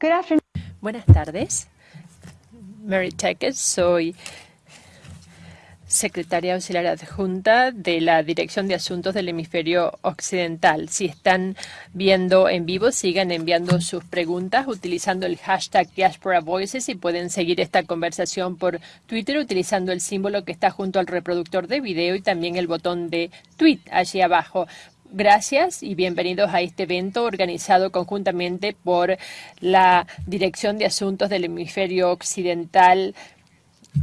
Good afternoon. Buenas tardes. Mary Tackett, soy secretaria auxiliar adjunta de la Dirección de Asuntos del Hemisferio Occidental. Si están viendo en vivo, sigan enviando sus preguntas utilizando el hashtag Diaspora Voices y pueden seguir esta conversación por Twitter utilizando el símbolo que está junto al reproductor de video y también el botón de tweet allí abajo. Gracias y bienvenidos a este evento organizado conjuntamente por la Dirección de Asuntos del Hemisferio Occidental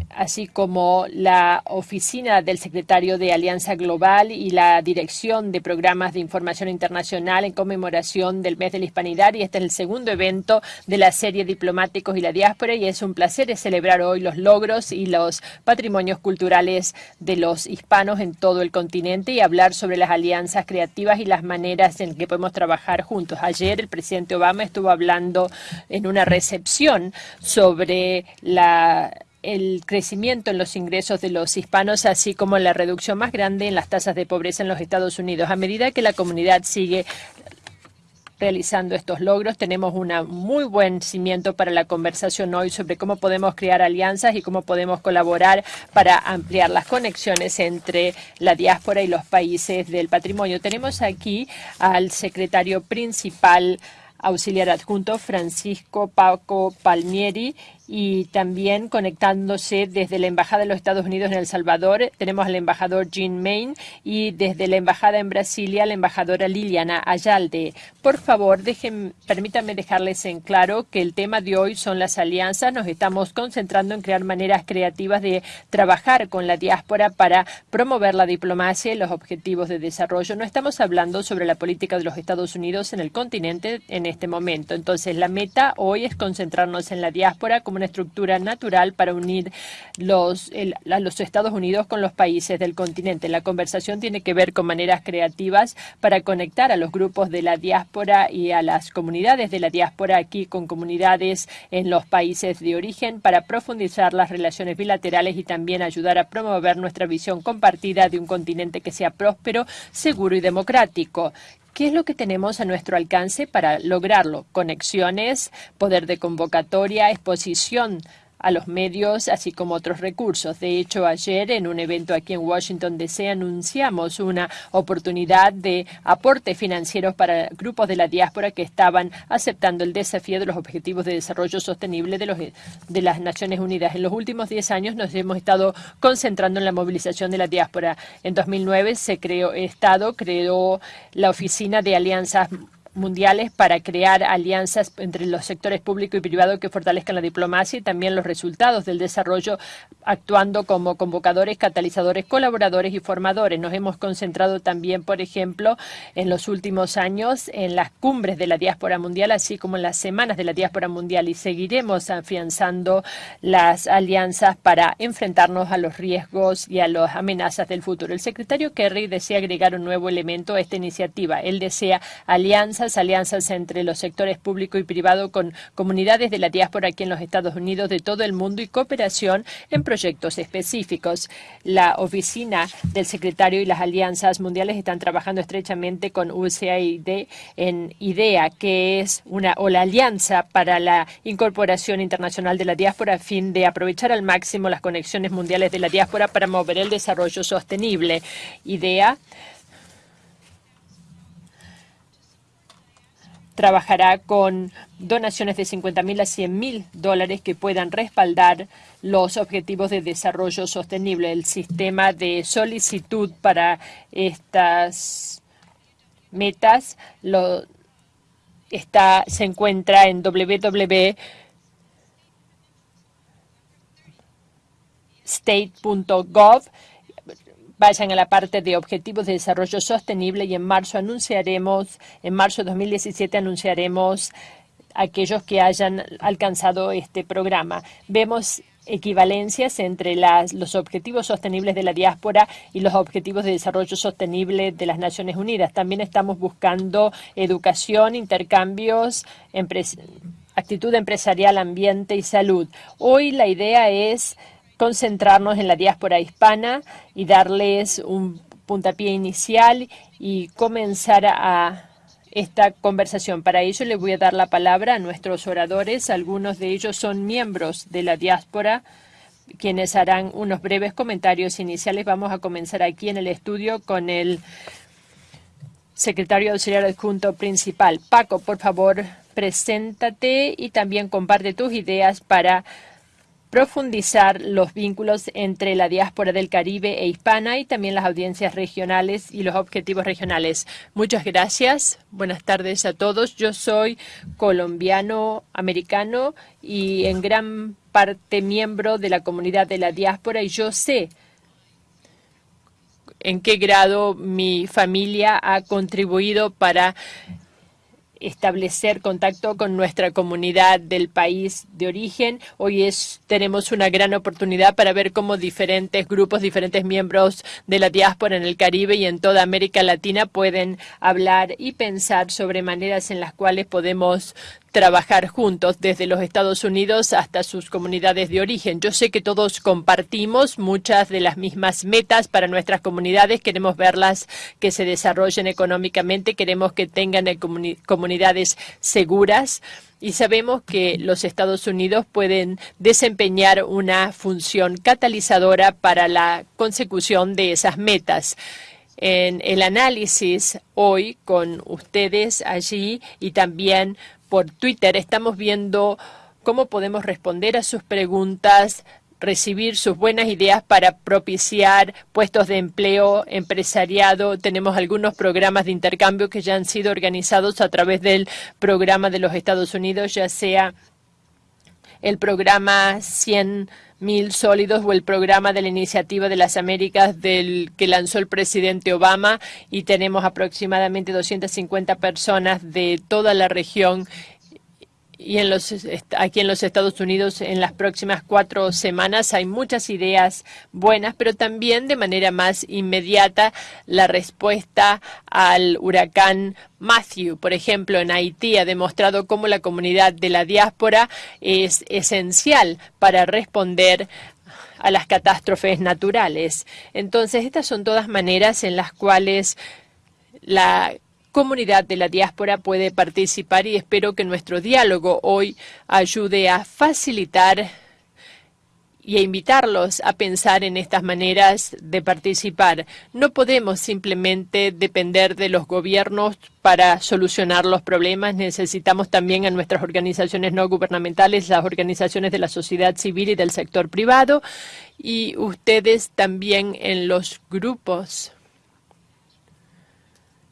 así como la oficina del secretario de Alianza Global y la dirección de programas de información internacional en conmemoración del mes de la hispanidad. Y este es el segundo evento de la serie Diplomáticos y la Diáspora y es un placer celebrar hoy los logros y los patrimonios culturales de los hispanos en todo el continente y hablar sobre las alianzas creativas y las maneras en que podemos trabajar juntos. Ayer el presidente Obama estuvo hablando en una recepción sobre la el crecimiento en los ingresos de los hispanos, así como la reducción más grande en las tasas de pobreza en los Estados Unidos. A medida que la comunidad sigue realizando estos logros. Tenemos un muy buen cimiento para la conversación hoy sobre cómo podemos crear alianzas y cómo podemos colaborar para ampliar las conexiones entre la diáspora y los países del patrimonio. Tenemos aquí al secretario principal auxiliar adjunto Francisco Paco Palmieri y también conectándose desde la Embajada de los Estados Unidos en El Salvador, tenemos al embajador Jean Main y desde la Embajada en Brasilia, la embajadora Liliana Ayalde. Por favor, dejen, permítanme dejarles en claro que el tema de hoy son las alianzas. Nos estamos concentrando en crear maneras creativas de trabajar con la diáspora para promover la diplomacia y los objetivos de desarrollo. No estamos hablando sobre la política de los Estados Unidos en el continente en este momento. Entonces, la meta hoy es concentrarnos en la diáspora una estructura natural para unir los, a los Estados Unidos con los países del continente. La conversación tiene que ver con maneras creativas para conectar a los grupos de la diáspora y a las comunidades de la diáspora aquí con comunidades en los países de origen para profundizar las relaciones bilaterales y también ayudar a promover nuestra visión compartida de un continente que sea próspero, seguro y democrático. ¿Qué es lo que tenemos a nuestro alcance para lograrlo? Conexiones, poder de convocatoria, exposición a los medios, así como otros recursos. De hecho, ayer en un evento aquí en Washington DC anunciamos una oportunidad de aporte financieros para grupos de la diáspora que estaban aceptando el desafío de los Objetivos de Desarrollo Sostenible de, los, de las Naciones Unidas. En los últimos 10 años nos hemos estado concentrando en la movilización de la diáspora. En 2009 se creó, Estado creó la Oficina de Alianzas mundiales para crear alianzas entre los sectores público y privado que fortalezcan la diplomacia y también los resultados del desarrollo actuando como convocadores, catalizadores, colaboradores y formadores. Nos hemos concentrado también, por ejemplo, en los últimos años en las cumbres de la diáspora mundial, así como en las semanas de la diáspora mundial y seguiremos afianzando las alianzas para enfrentarnos a los riesgos y a las amenazas del futuro. El secretario Kerry desea agregar un nuevo elemento a esta iniciativa. Él desea alianzas alianzas entre los sectores público y privado con comunidades de la diáspora aquí en los Estados Unidos de todo el mundo y cooperación en proyectos específicos. La oficina del secretario y las alianzas mundiales están trabajando estrechamente con USAID en IDEA, que es una o la alianza para la incorporación internacional de la diáspora a fin de aprovechar al máximo las conexiones mundiales de la diáspora para mover el desarrollo sostenible. IDEA trabajará con donaciones de 50 mil a 100 mil dólares que puedan respaldar los objetivos de desarrollo sostenible. El sistema de solicitud para estas metas lo está, se encuentra en www.state.gov vayan a la parte de Objetivos de Desarrollo Sostenible y en marzo anunciaremos, en marzo de 2017 anunciaremos aquellos que hayan alcanzado este programa. Vemos equivalencias entre los objetivos sostenibles de la diáspora y los objetivos de desarrollo sostenible de las Naciones Unidas. También estamos buscando educación, intercambios, actitud empresarial, ambiente y salud. Hoy la idea es concentrarnos en la diáspora hispana y darles un puntapié inicial y comenzar a esta conversación. Para ello le voy a dar la palabra a nuestros oradores. Algunos de ellos son miembros de la diáspora quienes harán unos breves comentarios iniciales. Vamos a comenzar aquí en el estudio con el secretario auxiliar adjunto principal. Paco, por favor, preséntate y también comparte tus ideas para profundizar los vínculos entre la diáspora del Caribe e hispana y también las audiencias regionales y los objetivos regionales. Muchas gracias. Buenas tardes a todos. Yo soy colombiano americano y en gran parte miembro de la comunidad de la diáspora y yo sé en qué grado mi familia ha contribuido para establecer contacto con nuestra comunidad del país de origen. Hoy es, tenemos una gran oportunidad para ver cómo diferentes grupos, diferentes miembros de la diáspora en el Caribe y en toda América Latina pueden hablar y pensar sobre maneras en las cuales podemos trabajar juntos desde los Estados Unidos hasta sus comunidades de origen. Yo sé que todos compartimos muchas de las mismas metas para nuestras comunidades. Queremos verlas que se desarrollen económicamente, queremos que tengan comunidades seguras y sabemos que los Estados Unidos pueden desempeñar una función catalizadora para la consecución de esas metas en el análisis hoy con ustedes allí y también por Twitter. Estamos viendo cómo podemos responder a sus preguntas, recibir sus buenas ideas para propiciar puestos de empleo, empresariado. Tenemos algunos programas de intercambio que ya han sido organizados a través del programa de los Estados Unidos, ya sea el programa 100 mil sólidos o el programa de la Iniciativa de las Américas del que lanzó el presidente Obama y tenemos aproximadamente 250 personas de toda la región y en los, aquí en los Estados Unidos en las próximas cuatro semanas hay muchas ideas buenas, pero también de manera más inmediata la respuesta al huracán Matthew, por ejemplo, en Haití ha demostrado cómo la comunidad de la diáspora es esencial para responder a las catástrofes naturales. Entonces, estas son todas maneras en las cuales la comunidad de la diáspora puede participar y espero que nuestro diálogo hoy ayude a facilitar y a invitarlos a pensar en estas maneras de participar. No podemos simplemente depender de los gobiernos para solucionar los problemas. Necesitamos también a nuestras organizaciones no gubernamentales, las organizaciones de la sociedad civil y del sector privado y ustedes también en los grupos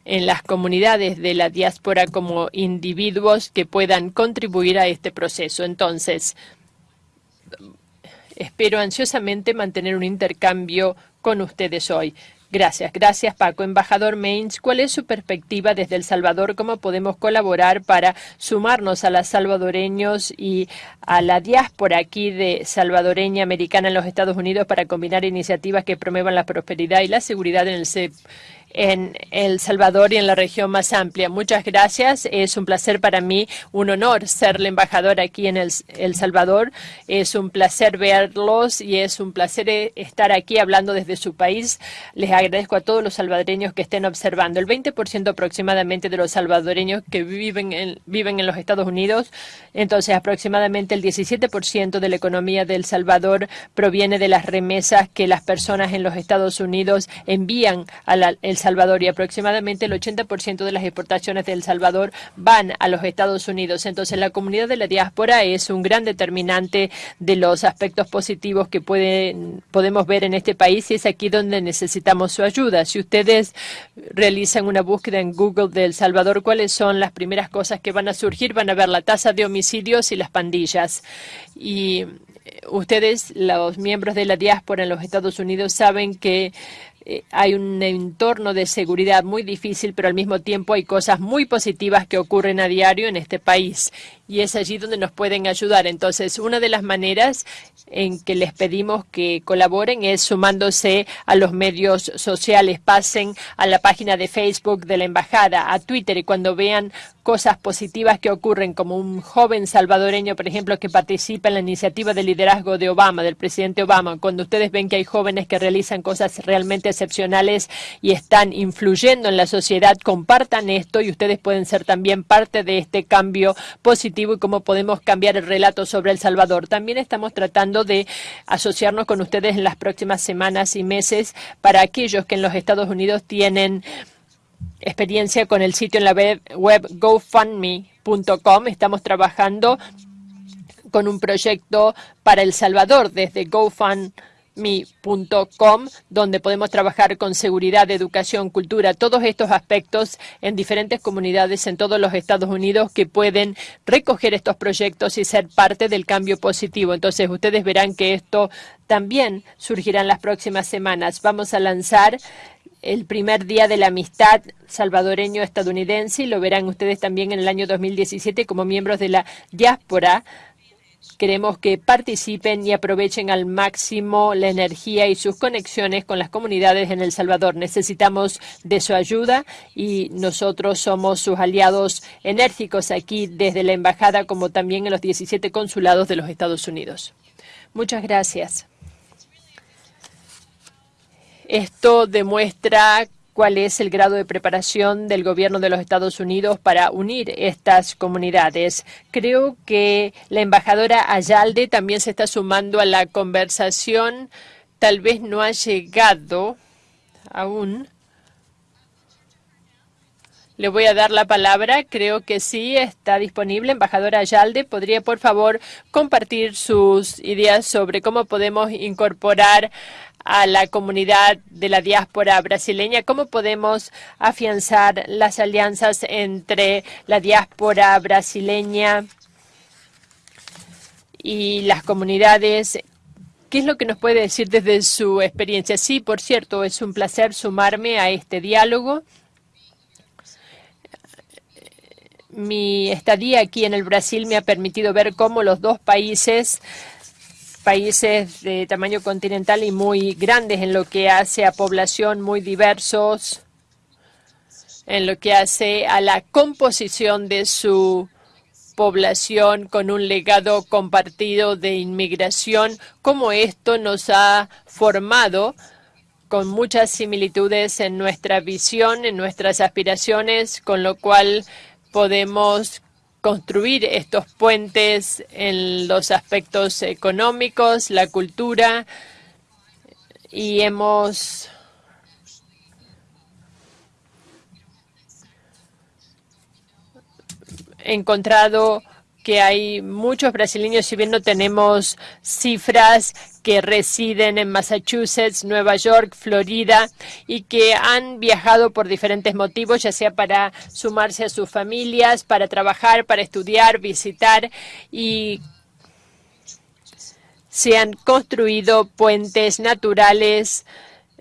en las comunidades de la diáspora como individuos que puedan contribuir a este proceso. Entonces, espero ansiosamente mantener un intercambio con ustedes hoy. Gracias, gracias Paco. Embajador Mains, ¿cuál es su perspectiva desde El Salvador? ¿Cómo podemos colaborar para sumarnos a los salvadoreños y a la diáspora aquí de salvadoreña americana en los Estados Unidos para combinar iniciativas que promuevan la prosperidad y la seguridad en el, en El Salvador y en la región más amplia. Muchas gracias. Es un placer para mí, un honor ser la embajadora aquí en El, Salvador. Es un placer verlos y es un placer eh, estar aquí hablando desde su país. Les agradezco a todos los salvadoreños que estén observando. El 20% aproximadamente de los salvadoreños que viven en, viven en los Estados Unidos, entonces aproximadamente el 17% de la economía de El Salvador proviene de las remesas que las personas en los Estados Unidos envían a la, El Salvador y aproximadamente el 80% de las exportaciones de El Salvador van a los Estados Unidos. Entonces, la comunidad de la diáspora es un gran determinante de los aspectos positivos que pueden, podemos ver en este país y es aquí donde necesitamos su ayuda. Si ustedes realizan una búsqueda en Google de El Salvador, ¿cuáles son las primeras cosas que van a surgir? Van a ver la tasa de homicidios y las pandillas. Y ustedes, los miembros de la diáspora en los Estados Unidos, saben que eh, hay un entorno de seguridad muy difícil, pero al mismo tiempo hay cosas muy positivas que ocurren a diario en este país y es allí donde nos pueden ayudar. Entonces, una de las maneras en que les pedimos que colaboren es sumándose a los medios sociales. Pasen a la página de Facebook de la Embajada, a Twitter y cuando vean cosas positivas que ocurren, como un joven salvadoreño, por ejemplo, que participa en la iniciativa de liderazgo de Obama, del presidente Obama, cuando ustedes ven que hay jóvenes que realizan cosas realmente excepcionales y están influyendo en la sociedad, compartan esto y ustedes pueden ser también parte de este cambio positivo y cómo podemos cambiar el relato sobre El Salvador. También estamos tratando de asociarnos con ustedes en las próximas semanas y meses para aquellos que en los Estados Unidos tienen experiencia con el sitio en la web, gofundme.com. Estamos trabajando con un proyecto para El Salvador desde GoFundMe mi.com, donde podemos trabajar con seguridad, educación, cultura, todos estos aspectos en diferentes comunidades en todos los Estados Unidos que pueden recoger estos proyectos y ser parte del cambio positivo. Entonces, ustedes verán que esto también surgirá en las próximas semanas. Vamos a lanzar el primer día de la amistad salvadoreño-estadounidense y lo verán ustedes también en el año 2017 como miembros de la diáspora Queremos que participen y aprovechen al máximo la energía y sus conexiones con las comunidades en El Salvador. Necesitamos de su ayuda y nosotros somos sus aliados enérgicos aquí desde la Embajada como también en los 17 consulados de los Estados Unidos. Muchas gracias. Esto demuestra cuál es el grado de preparación del gobierno de los Estados Unidos para unir estas comunidades. Creo que la embajadora Ayalde también se está sumando a la conversación. Tal vez no ha llegado aún. Le voy a dar la palabra. Creo que sí está disponible. Embajadora Ayalde, ¿podría por favor compartir sus ideas sobre cómo podemos incorporar a la comunidad de la diáspora brasileña, cómo podemos afianzar las alianzas entre la diáspora brasileña y las comunidades. ¿Qué es lo que nos puede decir desde su experiencia? Sí, por cierto, es un placer sumarme a este diálogo. Mi estadía aquí en el Brasil me ha permitido ver cómo los dos países países de tamaño continental y muy grandes en lo que hace a población muy diversos, en lo que hace a la composición de su población con un legado compartido de inmigración, como esto nos ha formado con muchas similitudes en nuestra visión, en nuestras aspiraciones, con lo cual podemos construir estos puentes en los aspectos económicos, la cultura, y hemos encontrado que hay muchos brasileños, si bien no tenemos cifras que residen en Massachusetts, Nueva York, Florida y que han viajado por diferentes motivos, ya sea para sumarse a sus familias, para trabajar, para estudiar, visitar y se han construido puentes naturales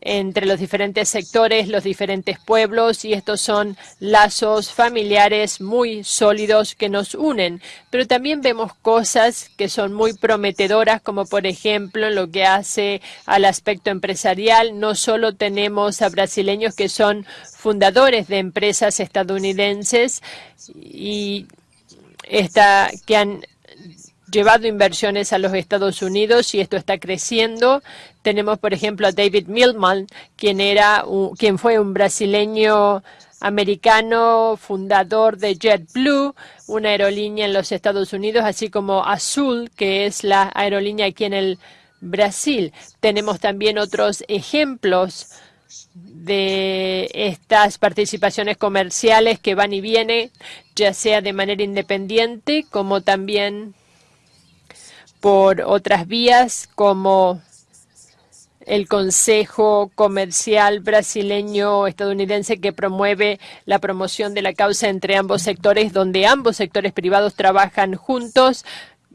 entre los diferentes sectores, los diferentes pueblos, y estos son lazos familiares muy sólidos que nos unen. Pero también vemos cosas que son muy prometedoras, como por ejemplo lo que hace al aspecto empresarial. No solo tenemos a brasileños que son fundadores de empresas estadounidenses y esta, que han llevado inversiones a los Estados Unidos y esto está creciendo. Tenemos, por ejemplo, a David Milman, quien, era quien fue un brasileño americano, fundador de JetBlue, una aerolínea en los Estados Unidos, así como Azul, que es la aerolínea aquí en el Brasil. Tenemos también otros ejemplos de estas participaciones comerciales que van y vienen, ya sea de manera independiente como también por otras vías como el Consejo Comercial Brasileño Estadounidense que promueve la promoción de la causa entre ambos sectores, donde ambos sectores privados trabajan juntos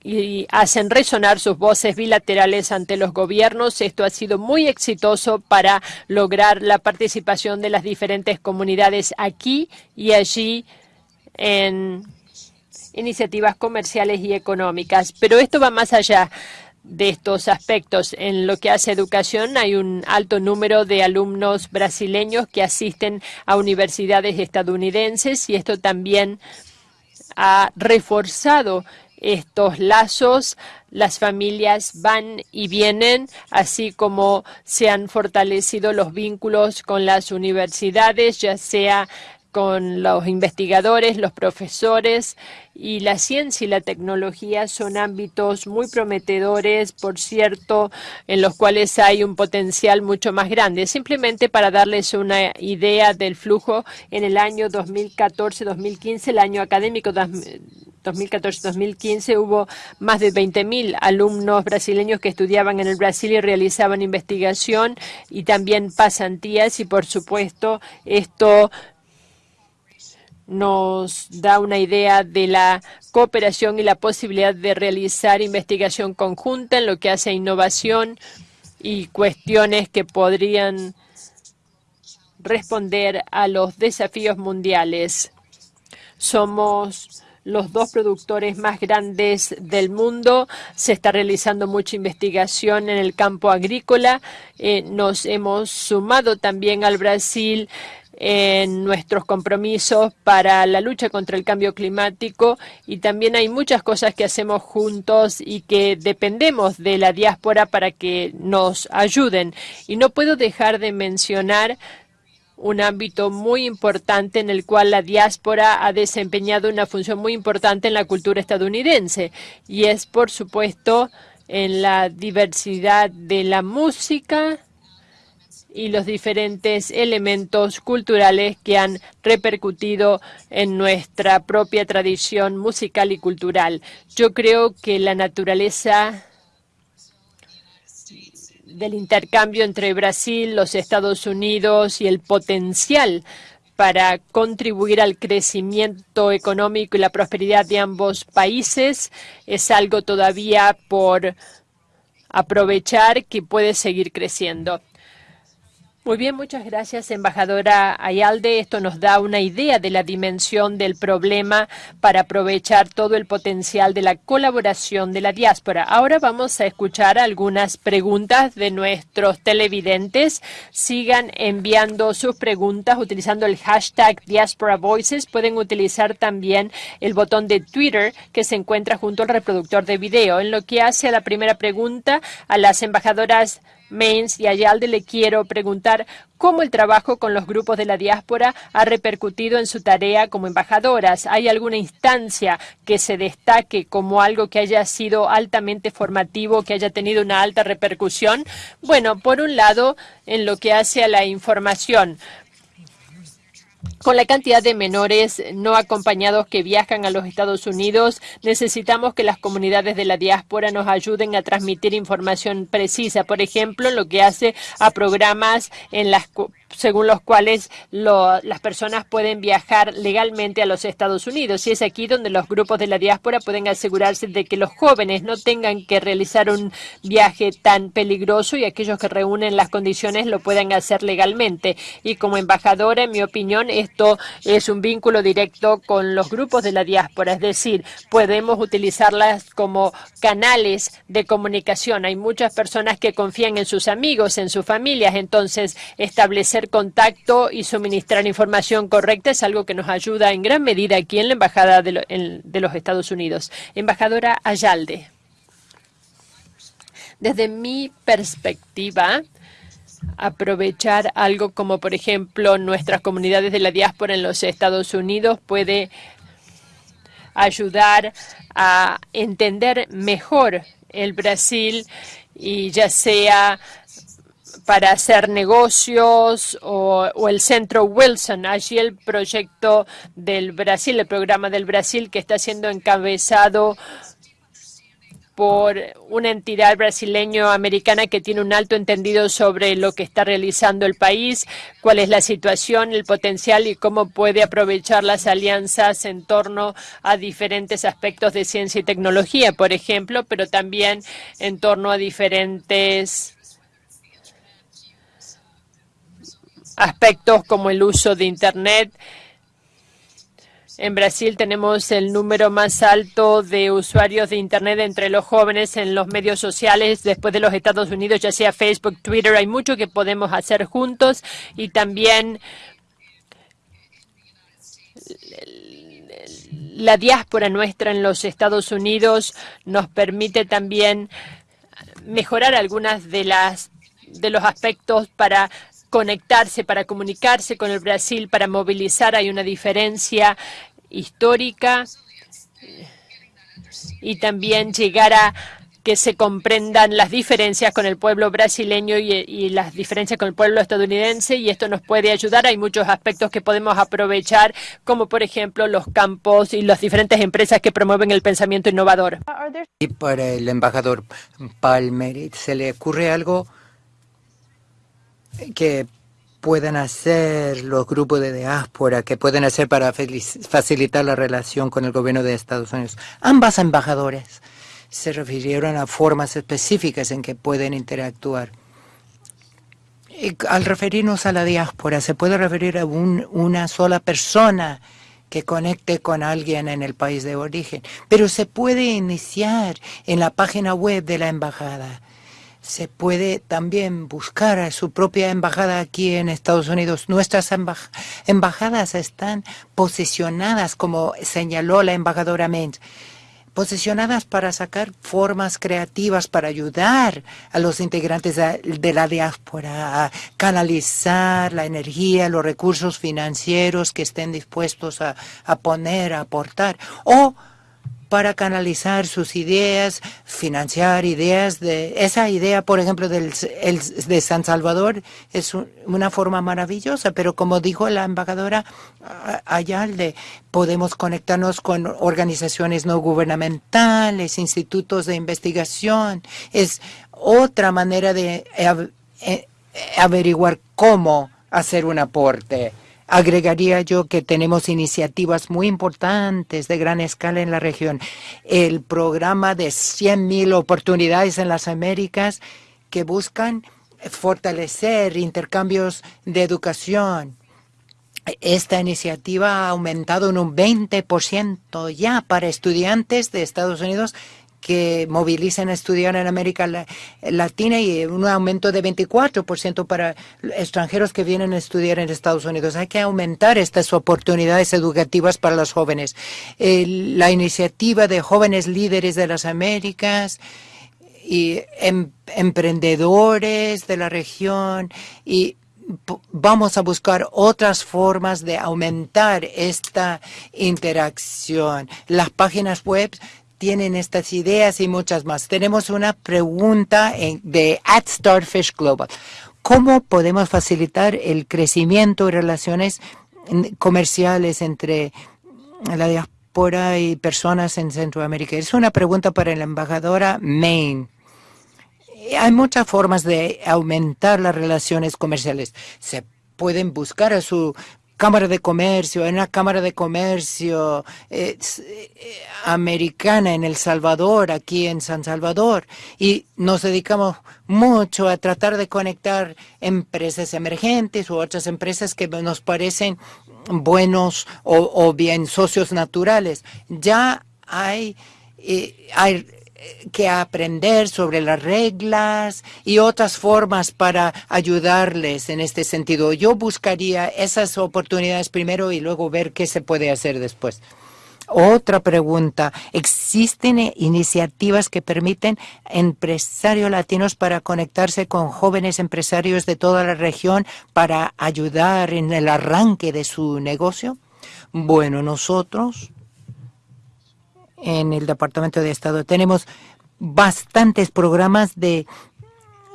y hacen resonar sus voces bilaterales ante los gobiernos. Esto ha sido muy exitoso para lograr la participación de las diferentes comunidades aquí y allí en iniciativas comerciales y económicas. Pero esto va más allá de estos aspectos. En lo que hace educación hay un alto número de alumnos brasileños que asisten a universidades estadounidenses y esto también ha reforzado estos lazos. Las familias van y vienen, así como se han fortalecido los vínculos con las universidades, ya sea con los investigadores, los profesores y la ciencia y la tecnología son ámbitos muy prometedores, por cierto, en los cuales hay un potencial mucho más grande. Simplemente para darles una idea del flujo, en el año 2014-2015, el año académico 2014-2015 hubo más de 20.000 alumnos brasileños que estudiaban en el Brasil y realizaban investigación y también pasantías y por supuesto esto nos da una idea de la cooperación y la posibilidad de realizar investigación conjunta en lo que hace a innovación y cuestiones que podrían responder a los desafíos mundiales. Somos los dos productores más grandes del mundo. Se está realizando mucha investigación en el campo agrícola. Eh, nos hemos sumado también al Brasil en nuestros compromisos para la lucha contra el cambio climático y también hay muchas cosas que hacemos juntos y que dependemos de la diáspora para que nos ayuden. Y no puedo dejar de mencionar un ámbito muy importante en el cual la diáspora ha desempeñado una función muy importante en la cultura estadounidense y es, por supuesto, en la diversidad de la música, y los diferentes elementos culturales que han repercutido en nuestra propia tradición musical y cultural. Yo creo que la naturaleza del intercambio entre Brasil, los Estados Unidos y el potencial para contribuir al crecimiento económico y la prosperidad de ambos países es algo todavía por aprovechar que puede seguir creciendo. Muy bien, muchas gracias, embajadora Ayalde. Esto nos da una idea de la dimensión del problema para aprovechar todo el potencial de la colaboración de la diáspora. Ahora vamos a escuchar algunas preguntas de nuestros televidentes. Sigan enviando sus preguntas utilizando el hashtag Diaspora Voices. Pueden utilizar también el botón de Twitter que se encuentra junto al reproductor de video. En lo que hace a la primera pregunta a las embajadoras Mains y Ayalde le quiero preguntar cómo el trabajo con los grupos de la diáspora ha repercutido en su tarea como embajadoras. ¿Hay alguna instancia que se destaque como algo que haya sido altamente formativo, que haya tenido una alta repercusión? Bueno, por un lado, en lo que hace a la información. Con la cantidad de menores no acompañados que viajan a los Estados Unidos, necesitamos que las comunidades de la diáspora nos ayuden a transmitir información precisa, por ejemplo, lo que hace a programas en las según los cuales las personas pueden viajar legalmente a los Estados Unidos. Y es aquí donde los grupos de la diáspora pueden asegurarse de que los jóvenes no tengan que realizar un viaje tan peligroso y aquellos que reúnen las condiciones lo puedan hacer legalmente. Y como embajadora, en mi opinión, esto es un vínculo directo con los grupos de la diáspora, es decir, podemos utilizarlas como canales de comunicación. Hay muchas personas que confían en sus amigos, en sus familias, entonces establecer contacto y suministrar información correcta es algo que nos ayuda en gran medida aquí en la Embajada de, de los Estados Unidos. Embajadora Ayalde. Desde mi perspectiva, aprovechar algo como, por ejemplo, nuestras comunidades de la diáspora en los Estados Unidos puede ayudar a entender mejor el Brasil y ya sea para hacer negocios o, el Centro Wilson. Allí el proyecto del Brasil, el programa del Brasil que está siendo encabezado por una entidad brasileño-americana que tiene un alto entendido sobre lo que está realizando el país, cuál es la situación, el potencial y cómo puede aprovechar las alianzas en torno a diferentes aspectos de ciencia y tecnología, por ejemplo, pero también en torno a diferentes aspectos como el uso de Internet. En Brasil tenemos el número más alto de usuarios de Internet entre los jóvenes en los medios sociales después de los Estados Unidos, ya sea Facebook, Twitter. Hay mucho que podemos hacer juntos y también la diáspora nuestra en los Estados Unidos nos permite también mejorar algunas de las de los aspectos para conectarse, para comunicarse con el Brasil, para movilizar. Hay una diferencia histórica y también llegar a que se comprendan las diferencias con el pueblo brasileño y, las diferencias con el pueblo estadounidense y esto nos puede ayudar. Hay muchos aspectos que podemos aprovechar, como por ejemplo los campos y las diferentes empresas que promueven el pensamiento innovador. Y para el embajador Palmer, ¿se le ocurre algo que puedan hacer los grupos de diáspora, que pueden hacer para facilitar la relación con el gobierno de Estados Unidos? Ambas embajadoras se refirieron a formas específicas en que pueden interactuar. Y al referirnos a la diáspora, se puede referir a una sola persona que conecte con alguien en el país de origen, pero se puede iniciar en la página web de la embajada. Se puede también buscar a su propia embajada aquí en Estados Unidos. Nuestras embajadas están posicionadas, como señaló la embajadora Menz, posicionadas para sacar formas creativas para ayudar a los integrantes de la diáspora a canalizar la energía, los recursos financieros que estén dispuestos a, a poner, a aportar, o para canalizar sus ideas, financiar ideas de esa idea, por ejemplo, del, de San Salvador es una forma maravillosa, pero como dijo la embajadora Ayalde, podemos conectarnos con organizaciones no gubernamentales, institutos de investigación, es otra manera de eh, averiguar cómo hacer un aporte. Agregaría yo que tenemos iniciativas muy importantes de gran escala en la región. El programa de 100.000 oportunidades en las Américas que buscan fortalecer intercambios de educación. Esta iniciativa ha aumentado en un 20% ya para estudiantes de Estados Unidos que movilicen a estudiar en América Latina y un aumento de 24% para extranjeros que vienen a estudiar en Estados Unidos. Hay que aumentar estas oportunidades educativas para los jóvenes. la iniciativa de jóvenes líderes de las Américas y em, emprendedores de la región y vamos a buscar otras formas de aumentar esta interacción. Las páginas web tienen estas ideas y muchas más. Tenemos una pregunta de at Starfish Global. ¿Cómo podemos facilitar el crecimiento y relaciones comerciales entre la diáspora y personas en Centroamérica? Es una pregunta para la embajadora Maine. Hay muchas formas de aumentar las relaciones comerciales. Se pueden buscar a su Cámara de Comercio, en una Cámara de Comercio eh, americana en El Salvador, aquí en San Salvador, y nos dedicamos mucho a tratar de conectar empresas emergentes u otras empresas que nos parecen buenos o, bien socios naturales. Ya hay, eh, hay que aprender sobre las reglas y otras formas para ayudarles en este sentido. Yo buscaría esas oportunidades primero y luego ver qué se puede hacer después. Otra pregunta. ¿Existen iniciativas que permiten empresarios latinos para conectarse con jóvenes empresarios de toda la región para ayudar en el arranque de su negocio? Bueno, nosotros en el Departamento de Estado. Tenemos bastantes programas de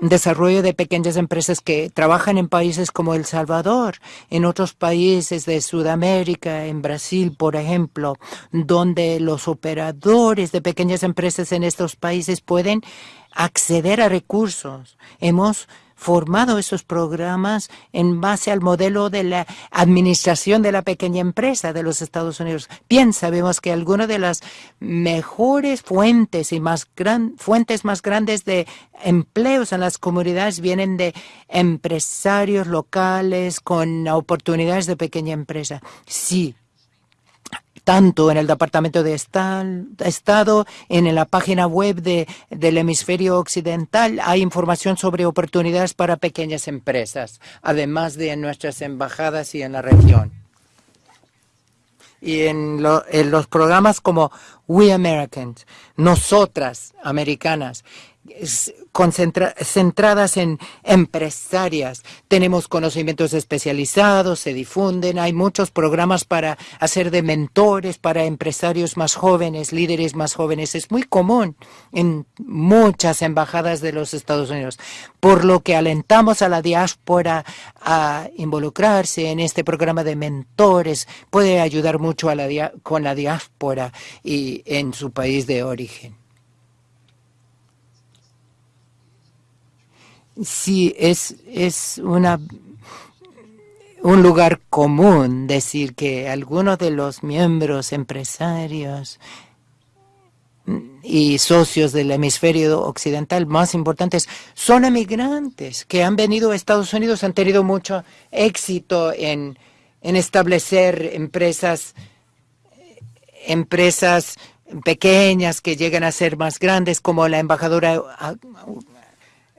desarrollo de pequeñas empresas que trabajan en países como El Salvador, en otros países de Sudamérica, en Brasil, por ejemplo, donde los operadores de pequeñas empresas en estos países pueden acceder a recursos. Hemos formado esos programas en base al modelo de la administración de la pequeña empresa de los Estados Unidos. Bien, sabemos que algunas de las mejores fuentes y más gran, fuentes más grandes de empleos en las comunidades vienen de empresarios locales con oportunidades de pequeña empresa. Sí, tanto en el Departamento de Estado, en la página web de, del hemisferio occidental, hay información sobre oportunidades para pequeñas empresas, además de en nuestras embajadas y en la región. y en los programas como We Americans, nosotras americanas, centradas en empresarias. Tenemos conocimientos especializados, se difunden, hay muchos programas para hacer de mentores para empresarios más jóvenes, líderes más jóvenes. Es muy común en muchas embajadas de los Estados Unidos, por lo que alentamos a la diáspora a involucrarse en este programa de mentores. Puede ayudar mucho a la, con la diáspora y en su país de origen. sí es, es una, un lugar común decir que algunos de los miembros empresarios y socios del hemisferio occidental más importantes son emigrantes que han venido a Estados Unidos, han tenido mucho éxito en, en establecer empresas, empresas pequeñas que llegan a ser más grandes, como la embajadora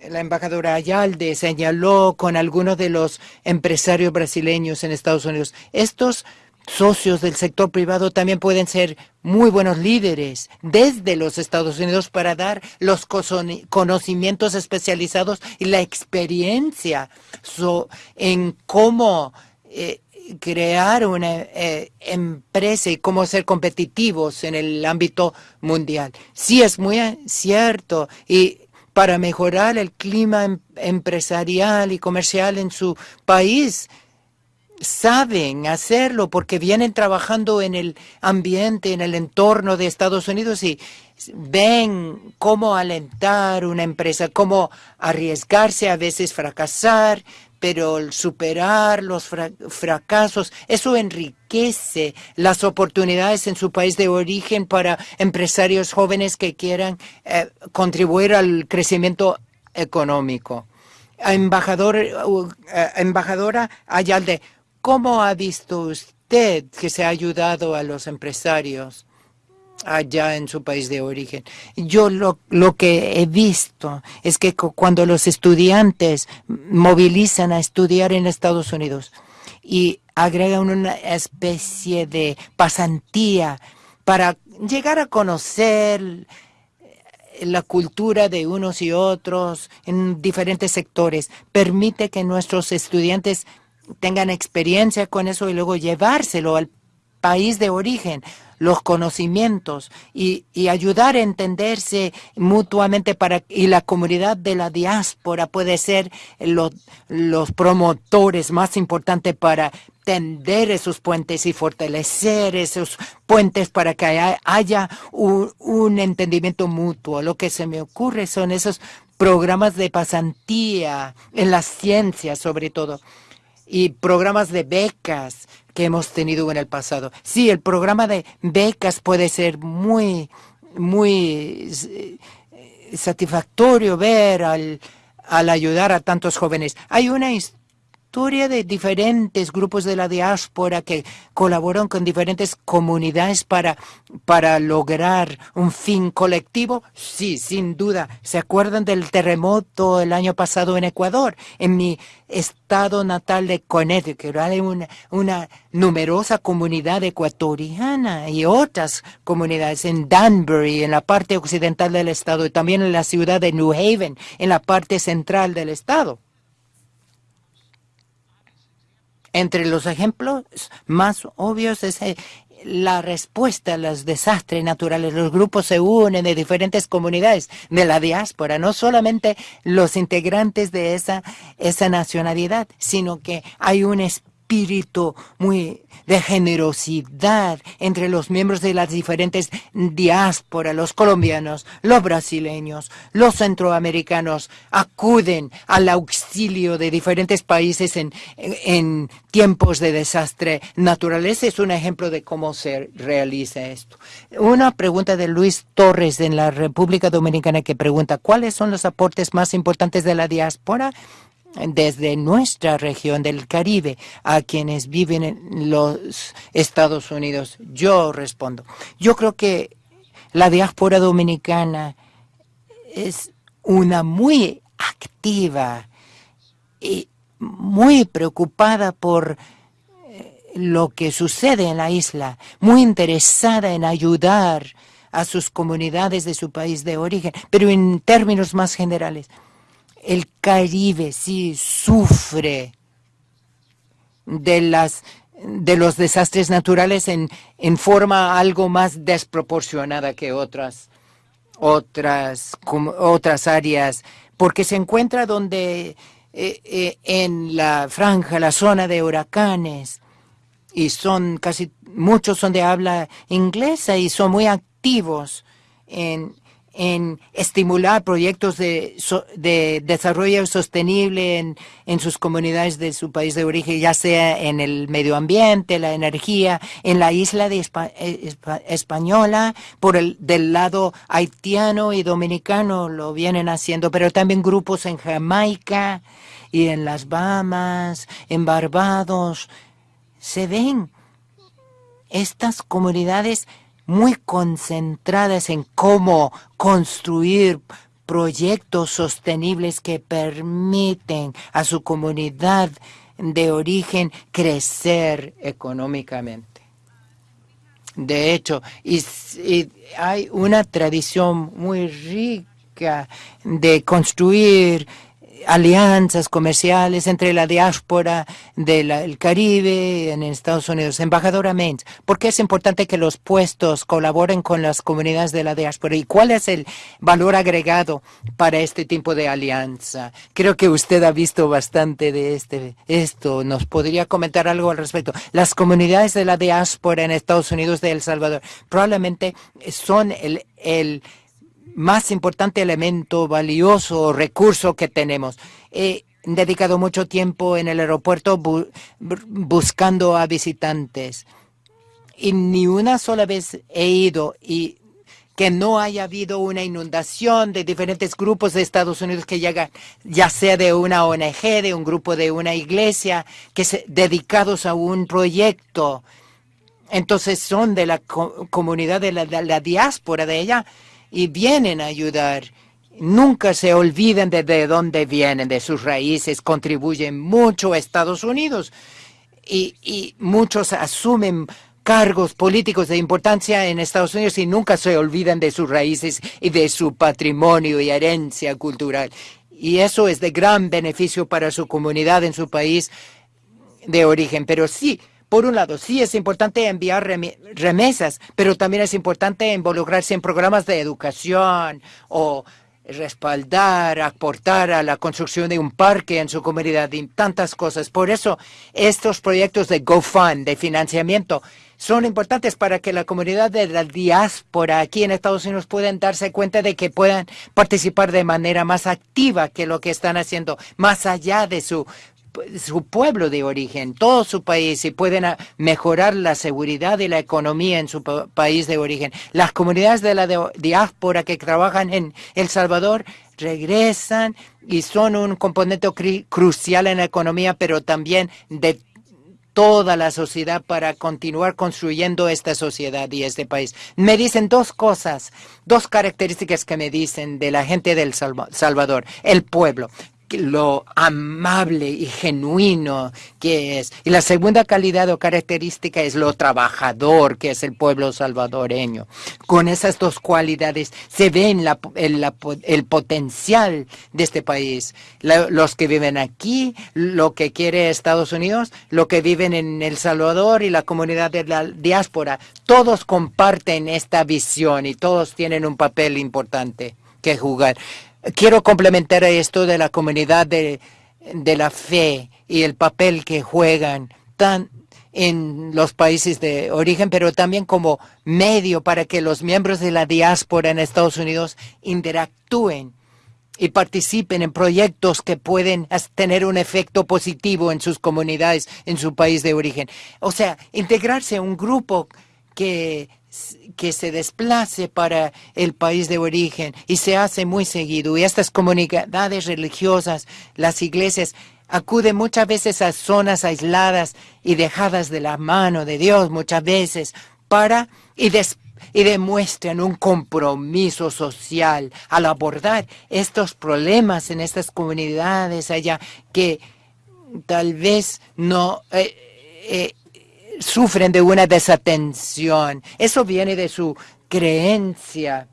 la embajadora Ayalde señaló con algunos de los empresarios brasileños en Estados Unidos. Estos socios del sector privado también pueden ser muy buenos líderes desde los Estados Unidos para dar los conocimientos especializados y la experiencia en cómo eh, crear una eh, empresa y cómo ser competitivos en el ámbito mundial. Sí, es muy cierto. Y para mejorar el clima em, empresarial y comercial en su país. Saben hacerlo porque vienen trabajando en el ambiente, en el entorno de Estados Unidos y ven cómo alentar una empresa, cómo arriesgarse, a veces fracasar, pero superar los fracasos, eso enriquece las oportunidades en su país de origen para empresarios jóvenes que quieran eh, contribuir al crecimiento económico. Embajador, uh, eh, embajadora Ayalde, ¿cómo ha visto usted que se ha ayudado a los empresarios? Allá en su país de origen. Yo lo, lo que he visto es que cuando los estudiantes movilizan a estudiar en Estados Unidos y agregan una especie de pasantía para llegar a conocer la cultura de unos y otros en diferentes sectores, permite que nuestros estudiantes tengan experiencia con eso y luego llevárselo al país de origen los conocimientos y, ayudar a entenderse mutuamente para y la comunidad de la diáspora puede ser los, promotores más importantes para tender esos puentes y fortalecer esos puentes para que haya, un, un, entendimiento mutuo. Lo que se me ocurre son esos programas de pasantía en las ciencias sobre todo y programas de becas que hemos tenido en el pasado. Sí, el programa de becas puede ser muy, muy eh, satisfactorio ver al, al ayudar a tantos jóvenes. Hay una de diferentes grupos de la diáspora que colaboran con diferentes comunidades para, para lograr un fin colectivo? Sí, sin duda. ¿Se acuerdan del terremoto el año pasado en Ecuador? En mi estado natal de Connecticut hay una, una numerosa comunidad ecuatoriana y otras comunidades en Danbury, en la parte occidental del estado, y también en la ciudad de New Haven, en la parte central del estado. Entre los ejemplos más obvios es eh, la respuesta a los desastres naturales. Los grupos se unen de diferentes comunidades de la diáspora, no solamente los integrantes de esa, esa nacionalidad, sino que hay un muy de generosidad entre los miembros de las diferentes diásporas, los colombianos, los brasileños, los centroamericanos, acuden al auxilio de diferentes países en, en tiempos de desastre natural. Ese es un ejemplo de cómo se realiza esto. Una pregunta de Luis Torres en la República Dominicana que pregunta, ¿cuáles son los aportes más importantes de la diáspora? Desde nuestra región del Caribe a quienes viven en los Estados Unidos? Yo respondo. Yo creo que la diáspora dominicana es una muy activa y muy preocupada por lo que sucede en la isla, muy interesada en ayudar a sus comunidades de su país de origen, pero en términos más generales, el Caribe sí sufre de las de los desastres naturales en, en forma algo más desproporcionada que otras otras otras áreas porque se encuentra donde eh, eh, en la franja, la zona de huracanes, y son casi, muchos son de habla inglesa y son muy activos en, en estimular proyectos de, de desarrollo sostenible en, en, sus comunidades de su país de origen, ya sea en el medio ambiente, la energía, en la isla de eh, española, por el del lado haitiano y dominicano lo vienen haciendo, pero también grupos en Jamaica y en las Bahamas, en Barbados, se ven estas comunidades muy concentradas en cómo construir proyectos sostenibles que permiten a su comunidad de origen crecer económicamente. De hecho, hay una tradición muy rica de construir alianzas comerciales entre la diáspora del Caribe en Estados Unidos. Embajadora Mains, ¿por qué es importante que los puestos colaboren con las comunidades de la diáspora y cuál es el valor agregado para este tipo de alianza? Creo que usted ha visto bastante de este, esto. ¿Nos podría comentar algo al respecto? Las comunidades de la diáspora en Estados Unidos de El Salvador probablemente son el, el más importante elemento valioso recurso que tenemos. He dedicado mucho tiempo en el aeropuerto buscando a visitantes y ni una sola vez he ido y que no haya habido una inundación de diferentes grupos de Estados Unidos que llegan, ya sea de una ONG, de un grupo de una iglesia, que se, dedicados a un proyecto. Entonces son de la comunidad de la, de la diáspora de ella y vienen a ayudar. Nunca se olviden de, de dónde vienen, de sus raíces, contribuyen mucho a Estados Unidos y, y muchos asumen cargos políticos de importancia en Estados Unidos y nunca se olvidan de sus raíces y de su patrimonio y herencia cultural. Y eso es de gran beneficio para su comunidad en su país de origen. Pero sí, por un lado, sí es importante enviar remesas, pero también es importante involucrarse en programas de educación o respaldar, aportar a la construcción de un parque en su comunidad y tantas cosas. Por eso estos proyectos de GoFund, de financiamiento, son importantes para que la comunidad de la diáspora aquí en Estados Unidos puedan darse cuenta de que puedan participar de manera más activa que lo que están haciendo, más allá de su su pueblo de origen, todo su país, y pueden mejorar la seguridad y la economía en su país de origen. Las comunidades de la diáspora que trabajan en El Salvador regresan y son un componente crucial en la economía, pero también de toda la sociedad para continuar construyendo esta sociedad y este país. Me dicen dos cosas, dos características que me dicen de la gente del Salvador, el pueblo lo amable y genuino que es. Y la segunda calidad o característica es lo trabajador que es el pueblo salvadoreño. Con esas dos cualidades se ve la, el, el, potencial de este país. los que viven aquí, lo que quiere Estados Unidos, lo que viven en El Salvador y la comunidad de la diáspora, todos comparten esta visión y todos tienen un papel importante que jugar. Quiero complementar esto de la comunidad de, de la fe y el papel que juegan tan en los países de origen, pero también como medio para que los miembros de la diáspora en Estados Unidos interactúen y participen en proyectos que pueden tener un efecto positivo en sus comunidades, en su país de origen. O sea, integrarse a un grupo que que se desplace para el país de origen y se hace muy seguido. Y estas comunidades religiosas, las iglesias, acuden muchas veces a zonas aisladas y dejadas de la mano de Dios muchas veces para y, y demuestran un compromiso social al abordar estos problemas en estas comunidades allá que tal vez no... Eh, eh, sufren de una desatención. Eso viene de su creencia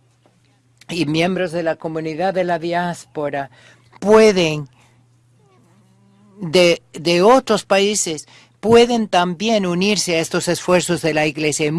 y miembros de la comunidad de la diáspora pueden de, de otros países pueden también unirse a estos esfuerzos de la iglesia. Y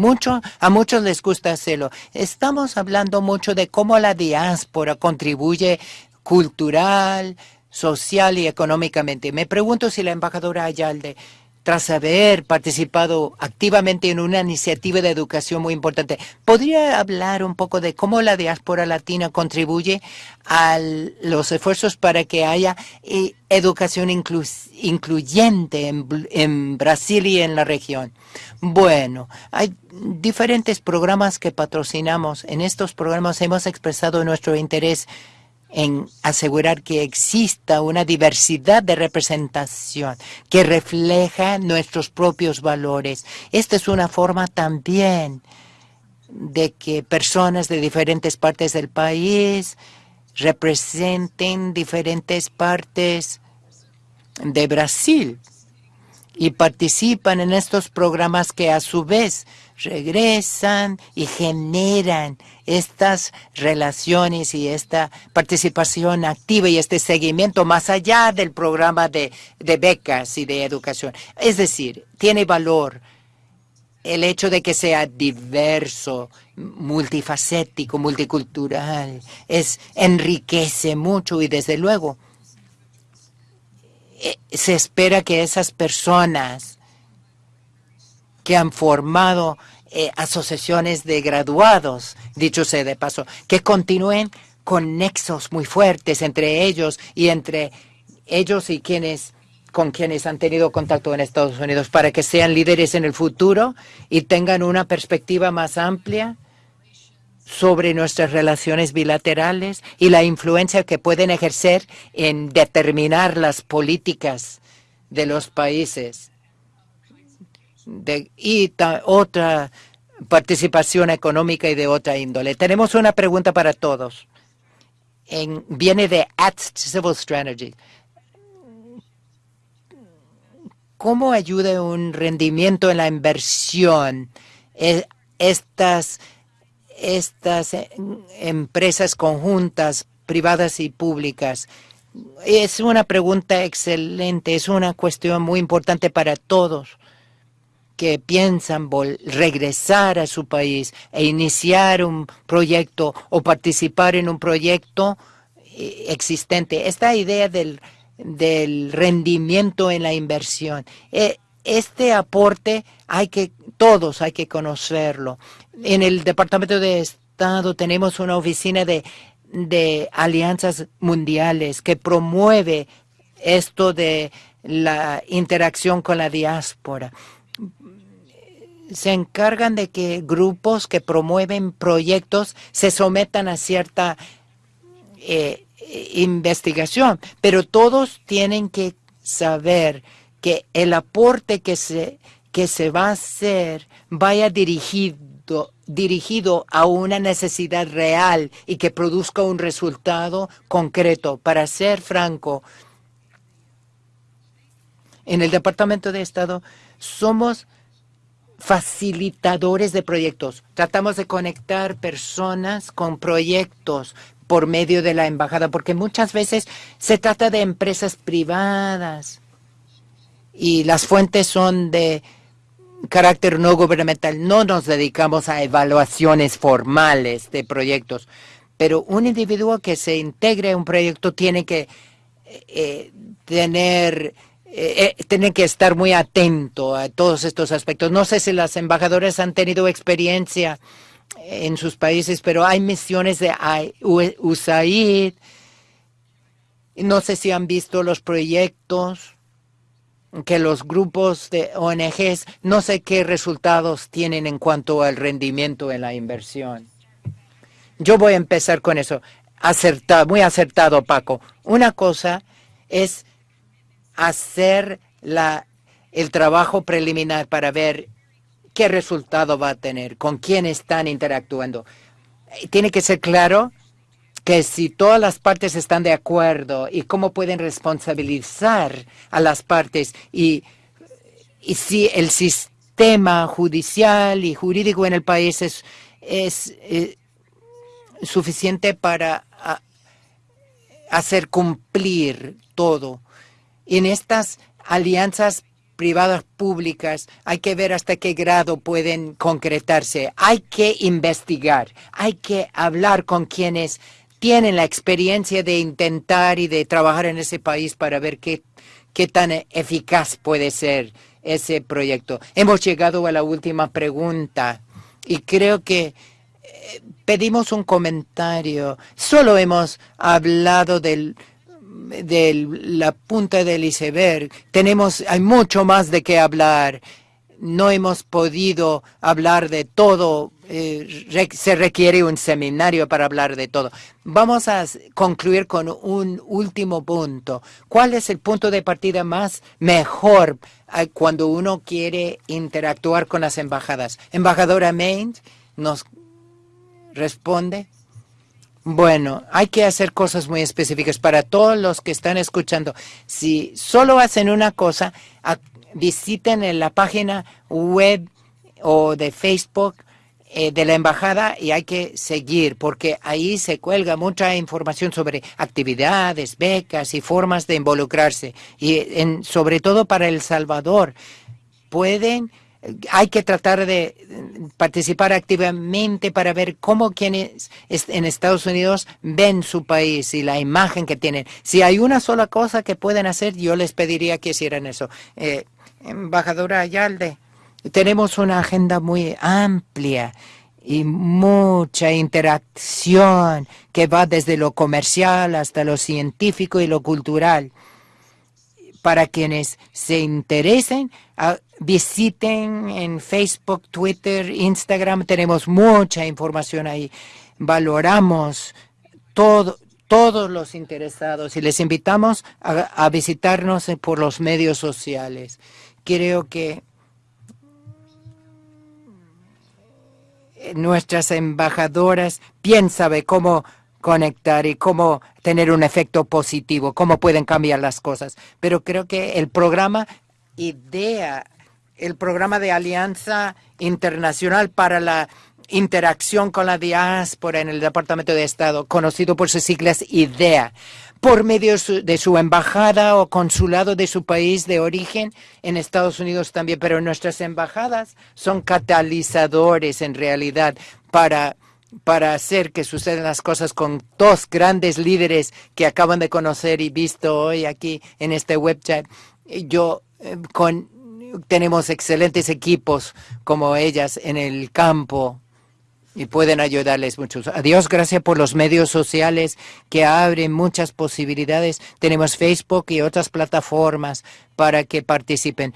a muchos les gusta hacerlo. Estamos hablando mucho de cómo la diáspora contribuye cultural, social y económicamente. Me pregunto si la embajadora Ayalde tras haber participado activamente en una iniciativa de educación muy importante. ¿Podría hablar un poco de cómo la diáspora latina contribuye a los esfuerzos para que haya eh, educación incluyente en, en Brasil y en la región? Bueno, hay diferentes programas que patrocinamos. En estos programas hemos expresado nuestro interés en asegurar que exista una diversidad de representación que refleja nuestros propios valores. Esta es una forma también de que personas de diferentes partes del país representen diferentes partes de Brasil y participan en estos programas que a su vez regresan y generan estas relaciones y esta participación activa y este seguimiento más allá del programa de, becas y de educación. Es decir, tiene valor el hecho de que sea diverso, multifacético, multicultural, es enriquece mucho y desde luego eh, se espera que esas personas que han formado eh, asociaciones de graduados, dicho sea de paso, que continúen con nexos muy fuertes entre ellos y entre ellos y quienes con quienes han tenido contacto en Estados Unidos para que sean líderes en el futuro y tengan una perspectiva más amplia sobre nuestras relaciones bilaterales y la influencia que pueden ejercer en determinar las políticas de los países de, y otra participación económica y de otra índole. Tenemos una pregunta para todos. En, viene de At Civil Strategy. ¿Cómo ayuda un rendimiento en la inversión eh, estas, estas empresas conjuntas, privadas y públicas? Es una pregunta excelente, es una cuestión muy importante para todos que piensan regresar a su país e iniciar un proyecto o participar en un proyecto eh, existente. Esta idea del, del rendimiento en la inversión. Eh, este aporte hay que, todos hay que conocerlo. En el Departamento de Estado tenemos una oficina de, de alianzas mundiales que promueve esto de la interacción con la diáspora se encargan de que grupos que promueven proyectos se sometan a cierta eh, investigación, pero todos tienen que saber que el aporte que se, que se va a hacer vaya dirigido, dirigido a una necesidad real y que produzca un resultado concreto. Para ser franco, en el Departamento de Estado somos facilitadores de proyectos. Tratamos de conectar personas con proyectos por medio de la embajada, porque muchas veces se trata de empresas privadas y las fuentes son de carácter no gubernamental. No nos dedicamos a evaluaciones formales de proyectos, pero un individuo que se integre a un proyecto tiene que eh, tener eh, eh, tienen que estar muy atento a todos estos aspectos. No sé si las embajadoras han tenido experiencia en sus países, pero hay misiones de USAID. No sé si han visto los proyectos que los grupos de ONGs, no sé qué resultados tienen en cuanto al rendimiento en la inversión. Yo voy a empezar con eso. Acertado, muy acertado, Paco. Una cosa es hacer la, el trabajo preliminar para ver qué resultado va a tener, con quién están interactuando. Tiene que ser claro que si todas las partes están de acuerdo y cómo pueden responsabilizar a las partes y, y si el sistema judicial y jurídico en el país es, es eh, suficiente para hacer cumplir todo. En estas alianzas privadas públicas hay que ver hasta qué grado pueden concretarse. Hay que investigar, hay que hablar con quienes tienen la experiencia de intentar y de trabajar en ese país para ver qué, qué tan eficaz puede ser ese proyecto. Hemos llegado a la última pregunta y creo que eh, pedimos un comentario. Solo hemos hablado del de la punta del iceberg. Tenemos, hay mucho más de qué hablar. No hemos podido hablar de todo. Eh, se requiere un seminario para hablar de todo. Vamos a concluir con un último punto. ¿Cuál es el punto de partida más mejor eh, cuando uno quiere interactuar con las embajadas? Embajadora Main nos responde. Bueno, hay que hacer cosas muy específicas para todos los que están escuchando. Si solo hacen una cosa, visiten la página web o de Facebook eh, de la embajada y hay que seguir porque ahí se cuelga mucha información sobre actividades, becas y formas de involucrarse y en, sobre todo para El Salvador pueden hay que tratar de participar activamente para ver cómo quienes en Estados Unidos ven su país y la imagen que tienen. Si hay una sola cosa que pueden hacer, yo les pediría que hicieran eso. Eh, embajadora Ayalde, tenemos una agenda muy amplia y mucha interacción que va desde lo comercial hasta lo científico y lo cultural. Para quienes se interesen, ah, visiten en Facebook, Twitter, Instagram. Tenemos mucha información ahí. Valoramos todo, todos los interesados y les invitamos a, visitarnos por los medios sociales. Creo que nuestras embajadoras piensan de cómo conectar y cómo tener un efecto positivo, cómo pueden cambiar las cosas. Pero creo que el programa IDEA, el programa de Alianza Internacional para la Interacción con la Diáspora en el Departamento de Estado, conocido por sus siglas IDEA, por medio de su embajada o consulado de su país de origen en Estados Unidos también, pero nuestras embajadas son catalizadores en realidad para para hacer que sucedan las cosas con dos grandes líderes que acaban de conocer y visto hoy aquí en este web chat. Yo eh, con tenemos excelentes equipos como ellas en el campo y pueden ayudarles mucho. Adiós, gracias por los medios sociales que abren muchas posibilidades. Tenemos Facebook y otras plataformas para que participen.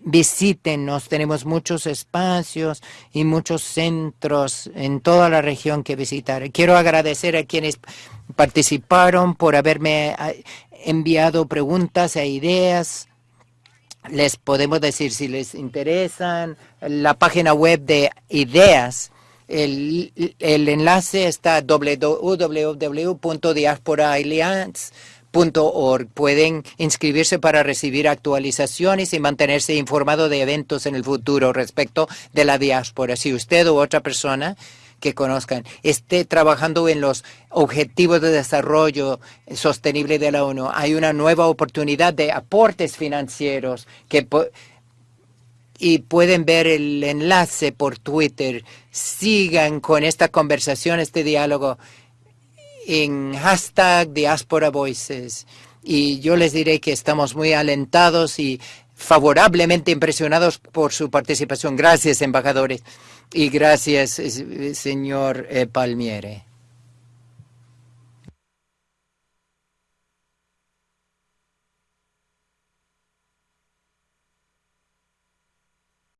Visítenos, tenemos muchos espacios y muchos centros en toda la región que visitar. Quiero agradecer a quienes participaron por haberme ah, enviado preguntas e ideas les podemos decir si les interesan la página web de ideas el, enlace está Pueden inscribirse para recibir actualizaciones y mantenerse informado de eventos en el futuro respecto de la diáspora. Si usted u otra persona que conozcan esté trabajando en los objetivos de desarrollo sostenible de la ONU, hay una nueva oportunidad de aportes financieros que y pueden ver el enlace por Twitter. Sigan con esta conversación, este diálogo en hashtag Diaspora Voices. Y yo les diré que estamos muy alentados y favorablemente impresionados por su participación. Gracias, embajadores. Y gracias, señor eh, Palmiere.